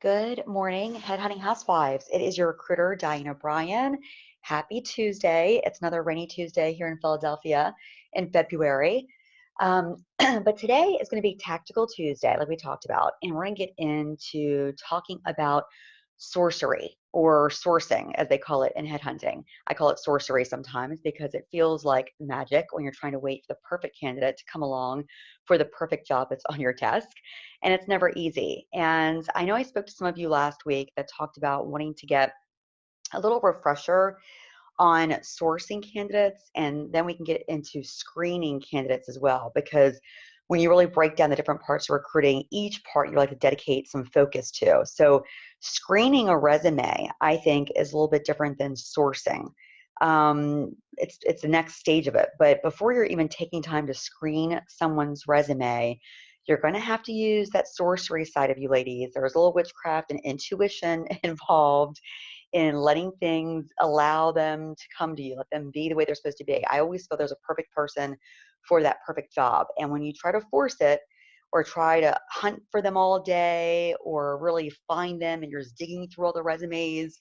Good morning, Headhunting Housewives. It is your recruiter, Diane O'Brien. Happy Tuesday. It's another rainy Tuesday here in Philadelphia in February. Um, but today is going to be Tactical Tuesday, like we talked about, and we're going to get into talking about sorcery or sourcing, as they call it in headhunting. I call it sorcery sometimes because it feels like magic when you're trying to wait for the perfect candidate to come along for the perfect job that's on your desk. And it's never easy. And I know I spoke to some of you last week that talked about wanting to get a little refresher on sourcing candidates, and then we can get into screening candidates as well because when you really break down the different parts of recruiting, each part you like to dedicate some focus to. So screening a resume, I think, is a little bit different than sourcing. Um, it's it's the next stage of it. But before you're even taking time to screen someone's resume, you're going to have to use that sorcery side of you, ladies. There's a little witchcraft and intuition involved in letting things allow them to come to you, let them be the way they're supposed to be. I always feel there's a perfect person for that perfect job. And when you try to force it or try to hunt for them all day or really find them and you're just digging through all the resumes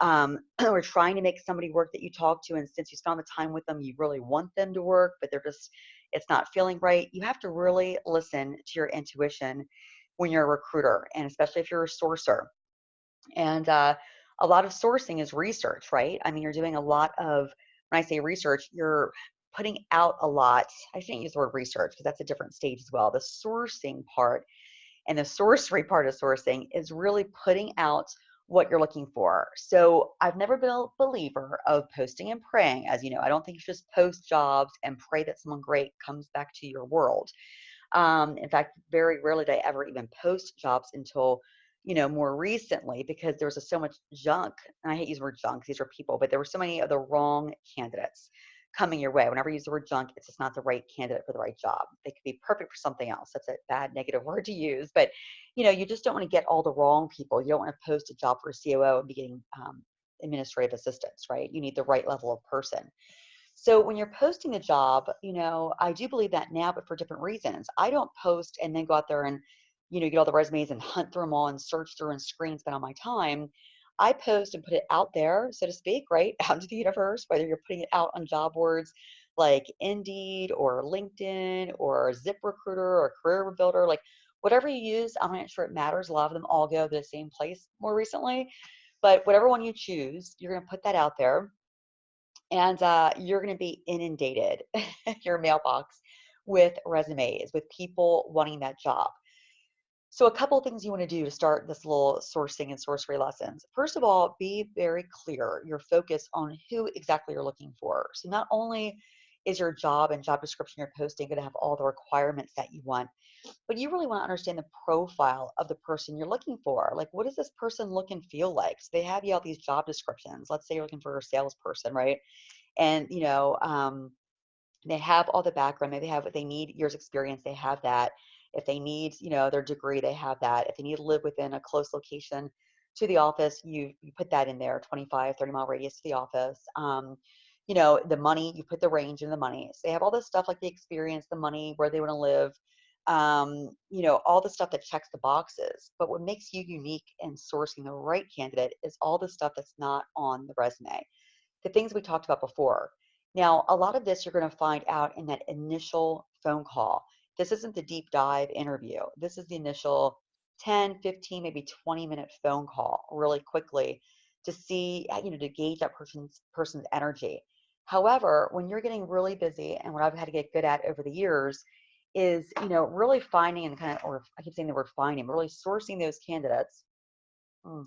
um, or trying to make somebody work that you talk to and since you spend the time with them you really want them to work but they're just it's not feeling right you have to really listen to your intuition when you're a recruiter and especially if you're a sourcer and uh, a lot of sourcing is research right i mean you're doing a lot of when i say research you're putting out a lot. I shouldn't use the word research because that's a different stage as well. The sourcing part and the sorcery part of sourcing is really putting out what you're looking for. So I've never been a believer of posting and praying. As you know, I don't think you just post jobs and pray that someone great comes back to your world. Um, in fact, very rarely did I ever even post jobs until you know more recently because there was so much junk. And I hate using the word junk; these are people, but there were so many of the wrong candidates coming your way. Whenever you use the word junk, it's just not the right candidate for the right job. They could be perfect for something else. That's a bad negative word to use, but you know, you just don't want to get all the wrong people. You don't want to post a job for a COO and be getting um, administrative assistants, right? You need the right level of person. So when you're posting the job, you know, I do believe that now, but for different reasons. I don't post and then go out there and, you know, get all the resumes and hunt through them all and search through and screen, spend all my time. I post and put it out there, so to speak, right, out into the universe, whether you're putting it out on job boards like Indeed or LinkedIn or ZipRecruiter or Career Builder, like whatever you use, I'm not sure it matters. A lot of them all go to the same place more recently, but whatever one you choose, you're going to put that out there and uh, you're going to be inundated your mailbox with resumes, with people wanting that job. So a couple of things you want to do to start this little sourcing and sorcery lessons. First of all, be very clear, your focus on who exactly you're looking for. So not only is your job and job description you're posting going to have all the requirements that you want, but you really want to understand the profile of the person you're looking for. Like, what does this person look and feel like? So they have you all these job descriptions. Let's say you're looking for a salesperson, right? And you know, um, they have all the background. Maybe they have what they need years experience. They have that if they need, you know, their degree, they have that. If they need to live within a close location to the office, you you put that in there, 25, 30 mile radius to the office. Um, you know, the money, you put the range in the money. So they have all this stuff like the experience, the money, where they want to live, um, you know, all the stuff that checks the boxes. But what makes you unique in sourcing the right candidate is all the stuff that's not on the resume. The things we talked about before. Now, a lot of this you're going to find out in that initial phone call. This isn't the deep dive interview. This is the initial 10, 15, maybe 20 minute phone call really quickly to see, uh, you know, to gauge that person's person's energy. However, when you're getting really busy and what I've had to get good at over the years is, you know, really finding and kind of, or I keep saying the word finding, really sourcing those candidates. Mm,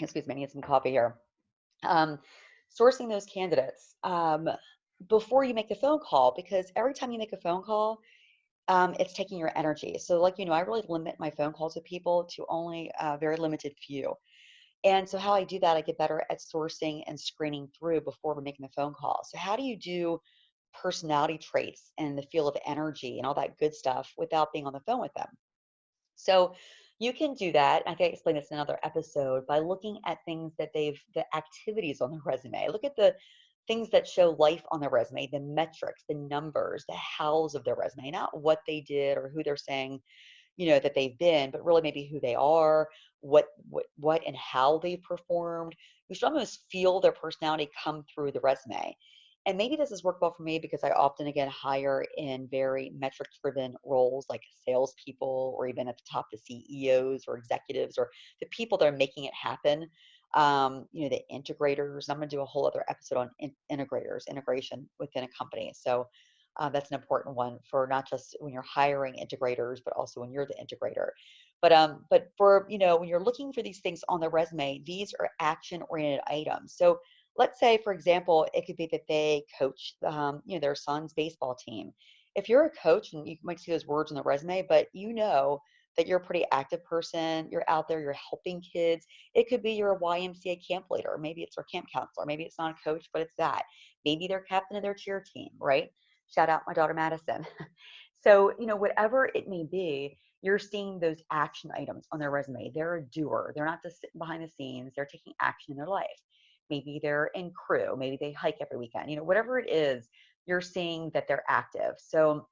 excuse me, I need some coffee here. Um, sourcing those candidates um, before you make the phone call because every time you make a phone call, um, it's taking your energy. So, like you know, I really limit my phone calls with people to only a very limited few. And so, how I do that, I get better at sourcing and screening through before we're making the phone call. So, how do you do personality traits and the feel of energy and all that good stuff without being on the phone with them? So, you can do that. I can explain this in another episode by looking at things that they've, the activities on the resume. Look at the things that show life on their resume, the metrics, the numbers, the hows of their resume, not what they did or who they're saying, you know, that they've been, but really maybe who they are, what what what and how they performed. You should almost feel their personality come through the resume. And maybe this has worked well for me because I often again hire in very metrics driven roles like salespeople or even at the top the CEOs or executives or the people that are making it happen. Um, you know, the integrators. I'm going to do a whole other episode on in- integrators, integration within a company. So uh, that's an important one for not just when you're hiring integrators, but also when you're the integrator. But um, but for you know when you're looking for these things on the resume, these are action-oriented items. So let's say, for example, it could be that they coach um, you know their son's baseball team. If you're a coach, and you might see those words on the resume, but you know that you're a pretty active person, you're out there, you're helping kids. It could be you're a YMCA camp leader, maybe it's our camp counselor, maybe it's not a coach, but it's that. Maybe they're captain of their cheer team, right? Shout out my daughter Madison. so, you know, whatever it may be, you're seeing those action items on their resume. They're a doer. They're not just sitting behind the scenes. They're taking action in their life. Maybe they're in crew. Maybe they hike every weekend. You know, whatever it is, you're seeing that they're active. So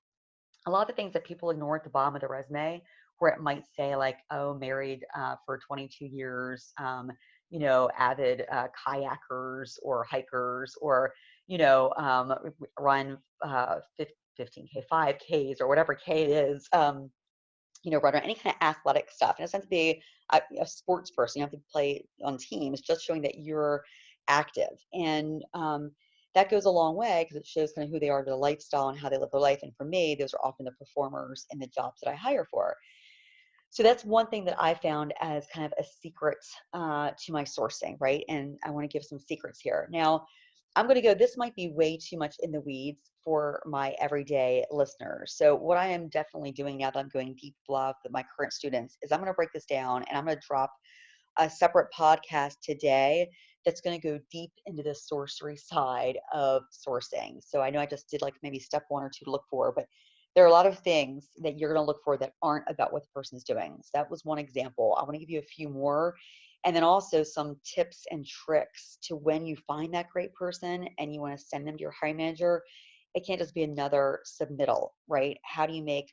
a lot of the things that people ignore at the bottom of the resume, where it might say like, oh, married uh, for 22 years, um, you know, avid uh, kayakers or hikers, or you know, um, run uh, 15k, 5ks, or whatever k it is. Um, you know, run or any kind of athletic stuff. In a sense, to be a, a sports person, you have to play on teams, just showing that you're active. And um, that goes a long way because it shows kind of who they are, their lifestyle, and how they live their life. And for me, those are often the performers in the jobs that I hire for. So that's one thing that I found as kind of a secret uh, to my sourcing, right? And I want to give some secrets here. Now, I'm going to go, this might be way too much in the weeds for my everyday listeners. So, what I am definitely doing now that I'm going deep love with my current students is I'm going to break this down and I'm going to drop a separate podcast today that's going to go deep into the sorcery side of sourcing. So, I know I just did like maybe step one or two to look for, but there are a lot of things that you're going to look for that aren't about what the person is doing. So, that was one example. I want to give you a few more and then also some tips and tricks to when you find that great person and you want to send them to your hiring manager it can't just be another submittal right how do you make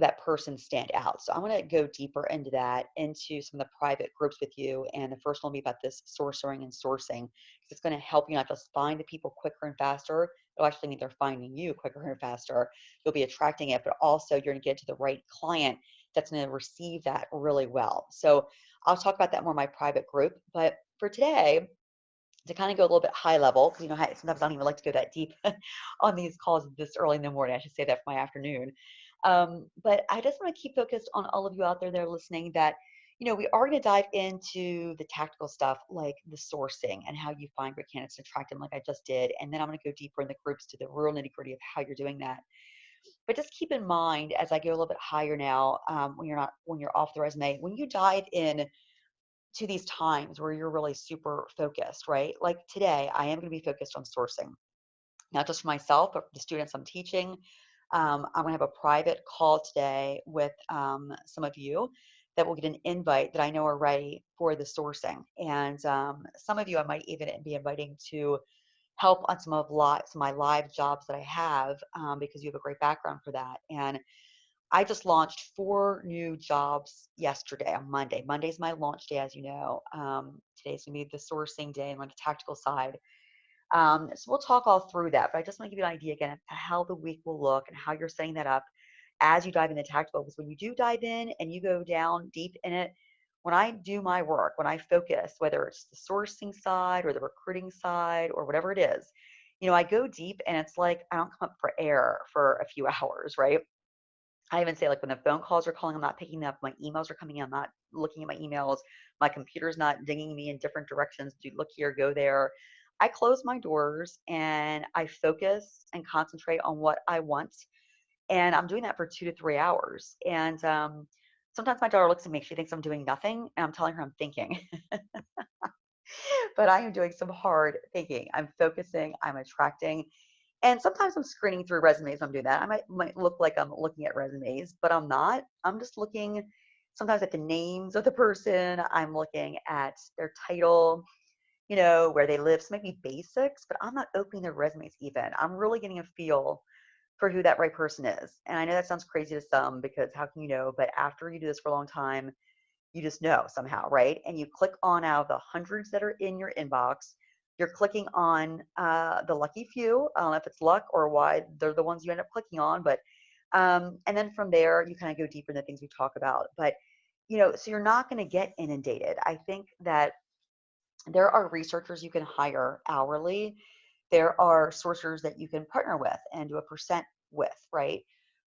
that person stand out so I want to go deeper into that into some of the private groups with you and the first one will be about this sourcing and sourcing it's going to help you not just find the people quicker and faster it'll actually mean they're finding you quicker and faster you'll be attracting it but also you're to get to the right client that's to receive that really well so I'll talk about that more in my private group. But for today, to kind of go a little bit high level, because you know, sometimes I don't even like to go that deep on these calls this early in the morning. I should say that for my afternoon. Um, but I just want to keep focused on all of you out there that are listening that, you know, we are going to dive into the tactical stuff like the sourcing and how you find great candidates and attract them like I just did. And then I'm going to go deeper in the groups to the real nitty gritty of how you're doing that. But just keep in mind as I go a little bit higher now, um, when you're not when you're off the resume, when you dive in to these times where you're really super focused, right? Like today, I am going to be focused on sourcing, not just for myself, but for the students I'm teaching. Um, I'm going to have a private call today with um, some of you that will get an invite that I know are ready for the sourcing. And um, some of you I might even be inviting to help on some of, of my live jobs that I have um, because you have a great background for that. And I just launched four new jobs yesterday on Monday. Monday's my launch day, as you know. Um, today's gonna be the sourcing day and on the tactical side. Um, so we'll talk all through that, but I just want to give you an idea again of how the week will look and how you're setting that up as you dive into tactical. Because when you do dive in and you go down deep in it, when I do my work, when I focus, whether it's the sourcing side or the recruiting side or whatever it is, you know, I go deep and it's like I don't come up for air for a few hours, right? I even say like when the phone calls are calling, I'm not picking up. My emails are coming in. I'm not looking at my emails. My computer's not dinging me in different directions. Do look here, go there. I close my doors and I focus and concentrate on what I want. And I'm doing that for two to three hours. And um, sometimes my daughter looks at me, she thinks I'm doing nothing, and I'm telling her I'm thinking. but I am doing some hard thinking. I'm focusing, I'm attracting. And sometimes I'm screening through resumes. I'm doing that. I might, might look like I'm looking at resumes, but I'm not. I'm just looking sometimes at the names of the person. I'm looking at their title, you know, where they live. So maybe basics, but I'm not opening their resumes even. I'm really getting a feel for who that right person is. And I know that sounds crazy to some because how can you know? But after you do this for a long time, you just know somehow, right? And you click on out of the hundreds that are in your inbox, you're clicking on uh, the lucky few. I don't know if it's luck or why they're the ones you end up clicking on, but um, and then from there you kind of go deeper in the things we talk about. But you know, so you're not going to get inundated. I think that there are researchers you can hire hourly. There are sourcers that you can partner with and do a percent with, right?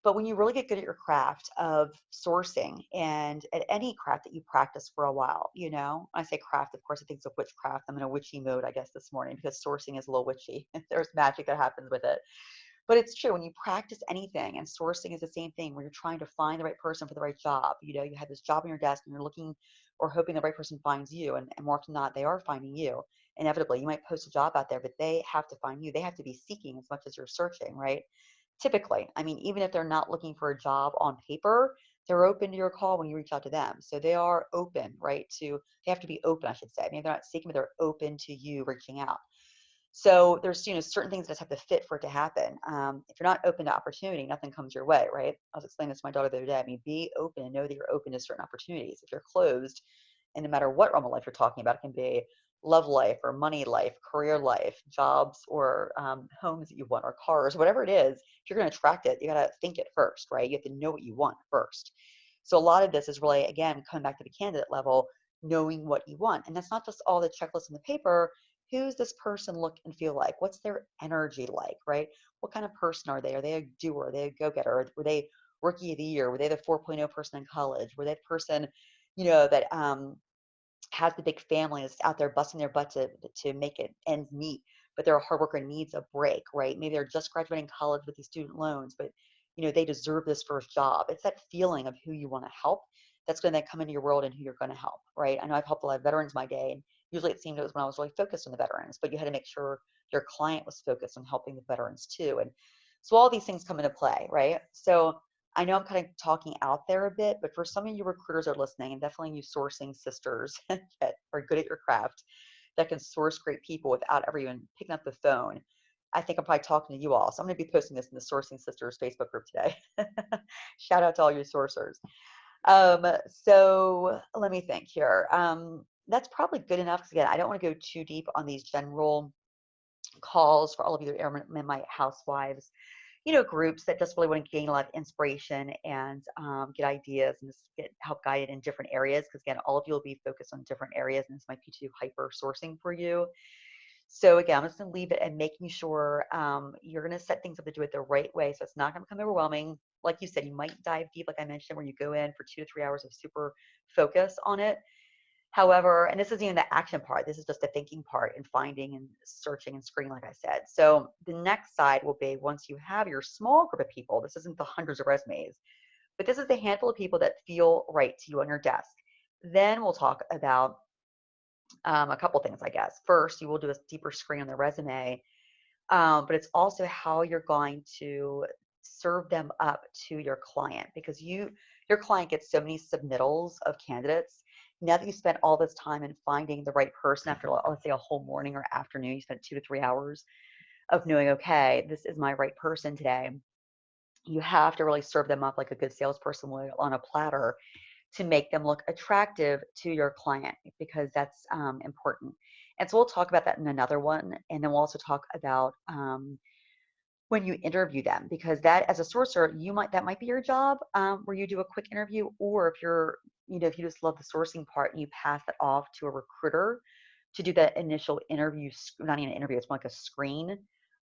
But when you really get good at your craft of sourcing and at any craft that you practice for a while, you know, I say craft, of course, I think it's a witchcraft. I'm in a witchy mode, I guess, this morning because sourcing is a little witchy. There's magic that happens with it. But it's true when you practice anything, and sourcing is the same thing where you're trying to find the right person for the right job. You know, you have this job on your desk and you're looking or hoping the right person finds you, and, and more often than not, they are finding you. Inevitably, you might post a job out there, but they have to find you. They have to be seeking as much as you're searching, right? typically i mean even if they're not looking for a job on paper they're open to your call when you reach out to them. So they are open right to they have to be open i should say. Maybe they're not seeking but they're open to you reaching out. So there's you know certain things that just have to fit for it to happen. Um, if you're not open to opportunity nothing comes your way right? I was explaining this to my daughter the other day. I mean be open and know that you're open to certain opportunities. If you're closed and no matter what realm of life you're talking about it can be love life or money life, career life, jobs or um, homes that you want or cars, whatever it is, if you're going to attract it, you got to think it first, right? You have to know what you want first. So a lot of this is really, again, coming back to the candidate level, knowing what you want. And that's not just all the checklists on the paper. Who's this person look and feel like? What's their energy like, right? What kind of person are they? Are they a doer? Are they a go-getter? Were they rookie of the year? Were they the 4.0 person in college? Were they the person, you know, that um, has the big family that's out there busting their butt to, to make it ends meet, but they're a hard worker needs a break, right? Maybe they're just graduating college with these student loans, but you know they deserve this first job. It's that feeling of who you want to help that's going to come into your world and who you're going to help, right? I know I've helped a lot of veterans my day, and usually it seemed it was when I was really focused on the veterans, but you had to make sure your client was focused on helping the veterans too. And so all these things come into play, right? So I know I'm kind of talking out there a bit, but for some of you recruiters are listening, and definitely you sourcing sisters that are good at your craft, that can source great people without ever even picking up the phone. I think I'm probably talking to you all. So I'm going to be posting this in the Sourcing Sisters Facebook group today. Shout out to all your sourcers. Um, so let me think here. Um, that's probably good enough because again, I don't want to go too deep on these general calls for all of you that are my housewives you know, groups that just really want to gain a lot of inspiration and um, get ideas and just get help guided in different areas. Because again, all of you will be focused on different areas, and this might be too hyper sourcing for you. So again, I'm just going to leave it and making sure um, you're going to set things up to do it the right way, so it's not going to become overwhelming. Like you said, you might dive deep, like I mentioned, where you go in for two to three hours of super focus on it. However, and this isn't even the action part, this is just the thinking part and finding and searching and screening, like I said. So the next side will be once you have your small group of people, this isn't the hundreds of resumes, but this is the handful of people that feel right to you on your desk. Then we'll talk about um, a couple things, I guess. First, you will do a deeper screen on the resume, um, but it's also how you're going to serve them up to your client because you your client gets so many submittals of candidates now that you spent all this time in finding the right person after let's say a whole morning or afternoon you spent two to three hours of knowing okay this is my right person today you have to really serve them up like a good salesperson would on a platter to make them look attractive to your client because that's um, important. And so we'll talk about that in another one and then we'll also talk about um, when you interview them because that as a sourcer you might that might be your job um, where you do a quick interview or if you're you know if you just love the sourcing part and you pass that off to a recruiter to do that initial interview not even an interview it's more like a screen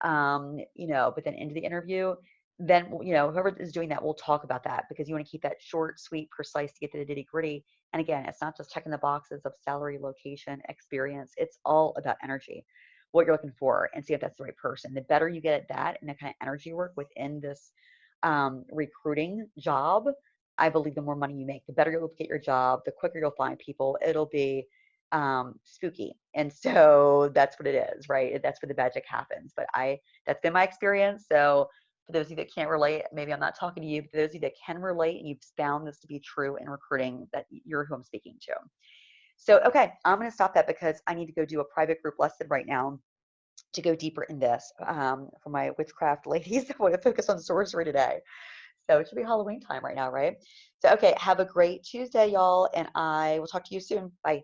um, you know but then into the interview then you know whoever is doing that will talk about that because you want to keep that short sweet precise to get to the nitty gritty and again it's not just checking the boxes of salary location experience it's all about energy what you're looking for and see if that's the right person. The better you get at that and the kind of energy work within this um, recruiting job, I believe the more money you make, the better you'll get your job, the quicker you'll find people. It'll be um, spooky. And so that's what it is, right? That's where the magic happens. But I, that's been my experience. So for those of you that can't relate, maybe I'm not talking to you, but those of you that can relate and you've found this to be true in recruiting, that you're who I'm speaking to. So, okay, I'm going to stop that because I need to go do a private group lesson right now. to go deeper in this um, for my witchcraft ladies. I want to focus on sorcery today. So it should be Halloween time right now, right? So, okay, have a great Tuesday, y'all, and I will talk to you soon. Bye.